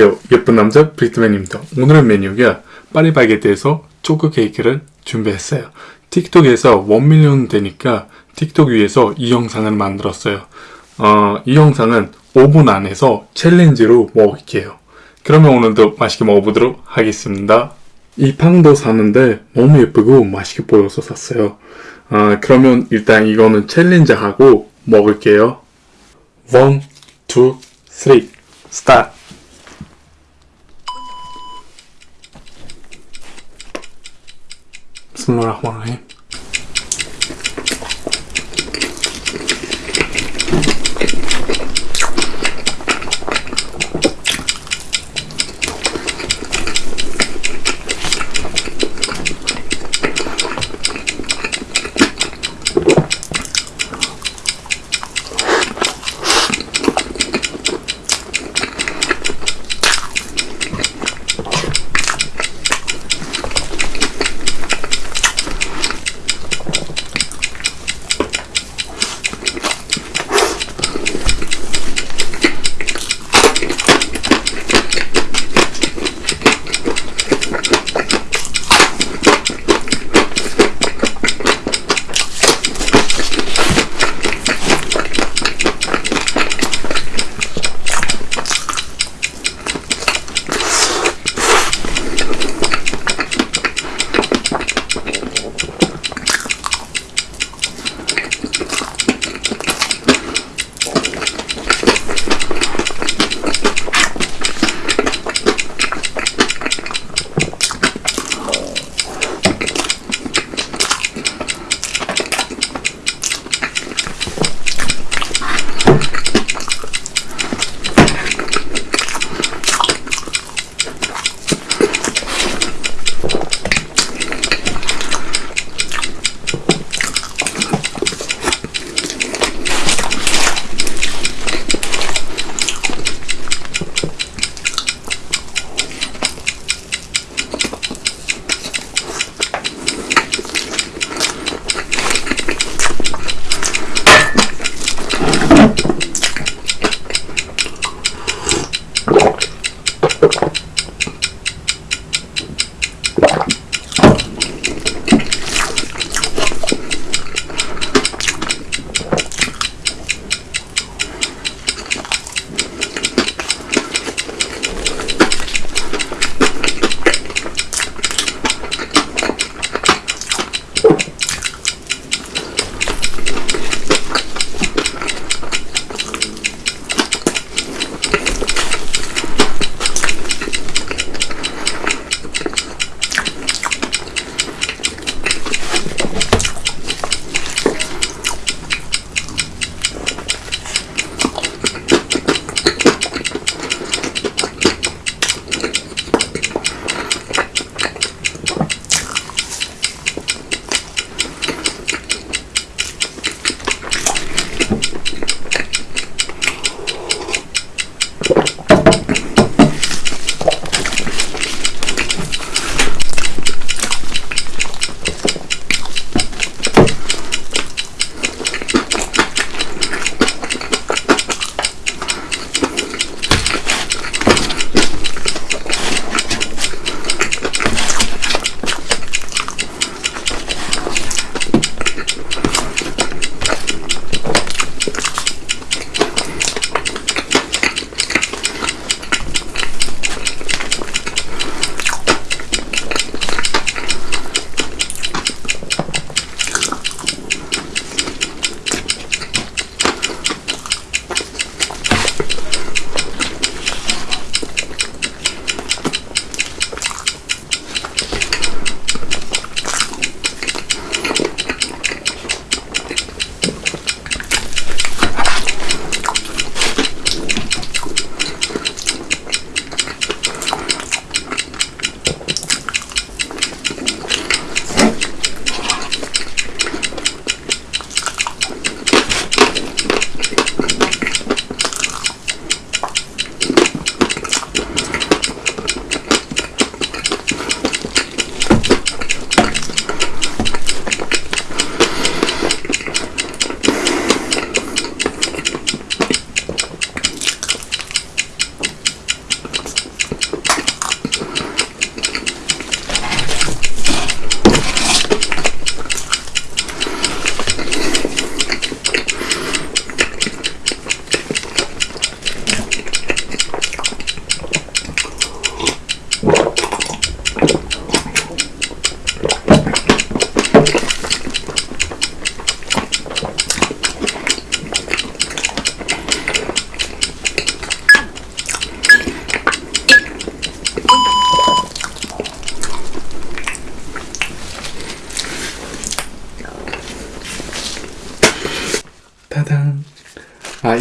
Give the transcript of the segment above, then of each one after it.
안녕하세요. 예쁜 남자 브리트맨입니다. 오늘의 메뉴가 파리바게트에서 초코 케이크를 준비했어요. 틱톡에서 1 million 되니까 틱톡 위에서 이 영상을 만들었어요. 어, 이 영상은 5분 안에서 챌린지로 먹을게요. 그러면 오늘도 맛있게 먹어보도록 하겠습니다. 이 빵도 사는데 너무 예쁘고 맛있게 보여서 샀어요. 아, 그러면 일단 이거는 챌린지 하고 먹을게요. 1, 2, 3, 스타트! 비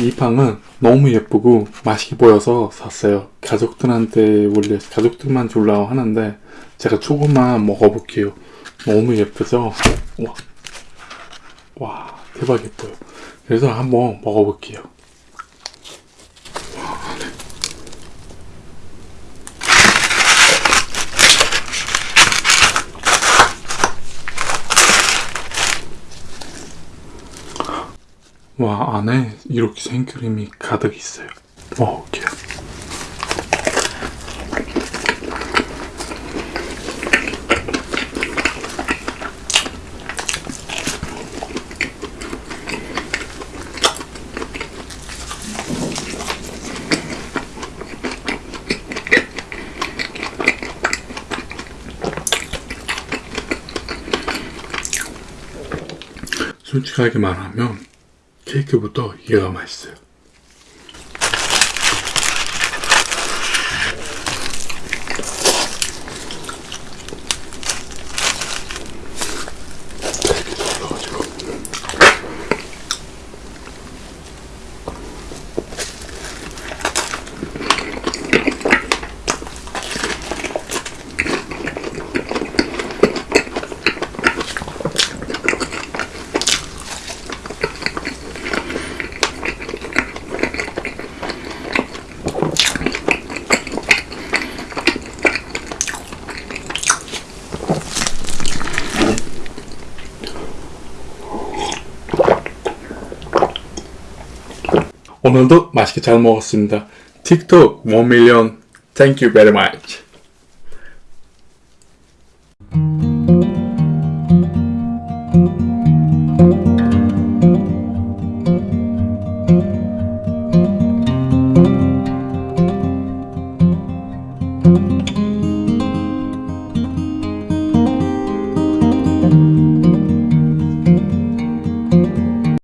이 빵은 너무 예쁘고 맛있게 보여서 샀어요. 가족들한테 원래 가족들만 주려고 하는데 제가 조금만 먹어볼게요. 너무 예쁘죠? 와, 와 대박 예뻐요. 그래서 한번 먹어볼게요. 와 안에 이렇게 생크림이 가득 있어요. 먹어볼게요. 솔직하게 말하면 케이크부터 얘가 맛있어요. 오늘도 맛있게 잘 먹었습니다. 틱톡 1밀리언 Thank you very much.